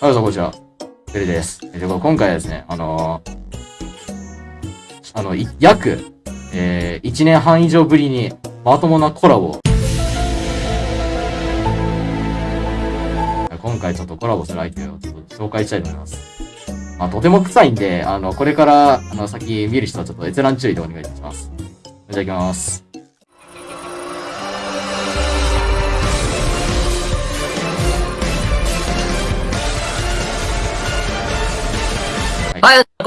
はい、どうもこんにちは。ベルです。えで、今回はですね、あのーあの、約、えー、1年半以上ぶりに、まともなコラボ今回ちょっとコラボする相手をちょっと紹介したいと思います。まあ、とても臭いんで、あの、これから、あの、先見る人はちょっと閲覧注意でお願いいたします。じゃあ行きます。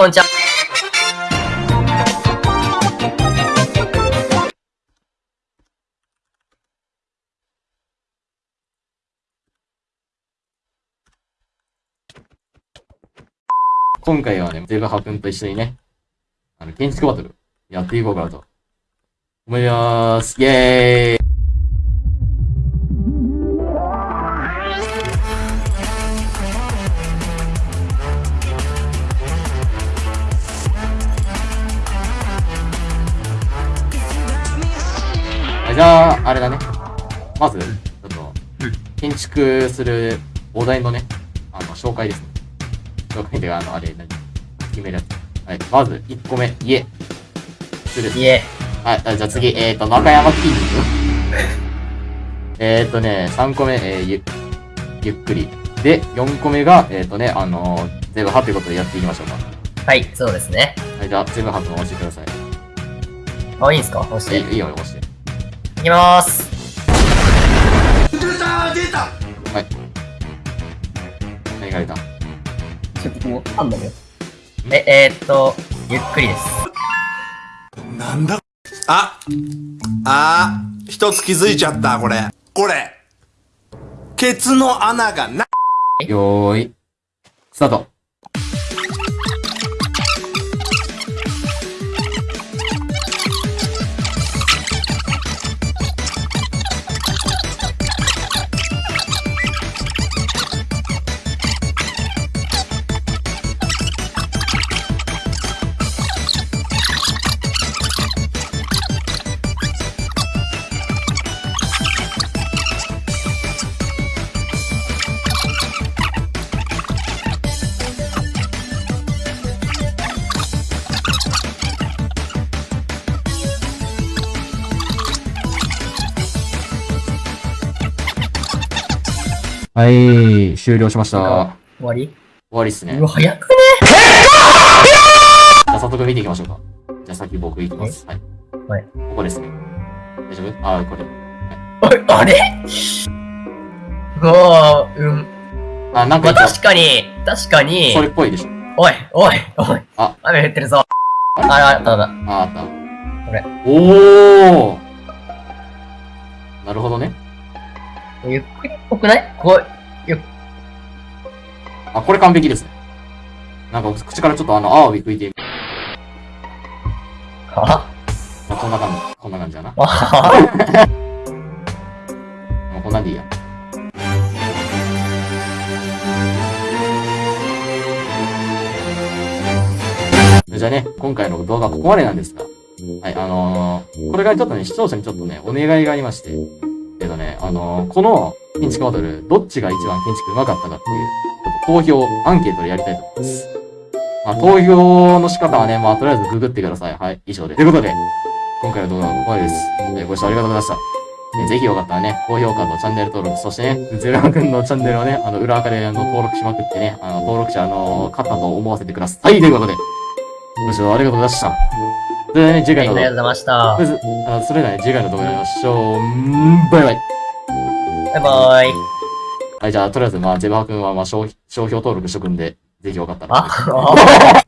こんにちは。今回はね、ゼルハ君と一緒にね、あの、建築バトル、やっていこうかなと。思います。イェーイじゃあ、あれだね。まず、ちょっと、建築するお題のね、あの、紹介ですね。紹介で、あの、あれ、何決めるやつ。はい。まず、1個目、家。する。いえ、はい。あじゃあ次、えっ、ー、と、中山筋肉。えっとね、3個目、えー、ゆ、ゆっくり。で、4個目が、えっ、ー、とね、あのー、全部派ということでやっていきましょうか。はい、そうですね。はい。じゃあ、全部派と押してください。あ、いいんすか？押して。いいいいよ、押して。きまーす。はい。何が出たちょっともう、あんだよ。え、えー、っと、ゆっくりです。なんだ？ああー一つ気づいちゃった、これ。これ。ケツの穴がな、よーい。スタート。はい、終了しました。終終わり？わりっすねう。わ、早くねじゃあ早速見ていきましょうか。じゃあ先僕行きます。はい。はい。ここですね。大丈夫？あー、これ。おい、あれ？うわー、うん。あ、なんまあ、か言っ確かに、確かにそ、れっぽいでしょ。おい、おい、おい。あ雨降ってるぞ。あら、あったあった。あー、あった。これ。おーなるほどね。ゆっくりっぽくない？こう、あ、これ完璧ですね。なんか口からちょっとあの、アワビ吹いて、はまあ、こんな感じ、こんな感じだな。ははもうこんなんでいいや。じゃあね、今回の動画はここまでなんですが、はい、あのー、これからちょっとね、視聴者にちょっとね、お願いがありまして、あのー、この建築バトル、どっちが一番建築上手かったかっていう、ちょっと投票、アンケートでやりたいと思います。まあ、投票の仕方はね、まあ、とりあえずググってください。はい、以上で。ということで、今回の動画はここまでです。えーご視聴ありがとうございました。えーぜひよかったらね、高評価とチャンネル登録、そしてね、ゼロハ君のチャンネルをね、あの、裏垢であの登録しまくってね、あの、登録者、あの、勝ったと思わせてください。はい、ということで、ご視聴ありがとうございました。それではね、次回の動画ありがとうございましたと。りあえずあのそれではね、次回の動画で会いましょう。バイバイ。バイバイ。はい、じゃあ、とりあえず、まあ、ゼバハ君は、まあ、商商標登録しとくんで、ぜひよかったら。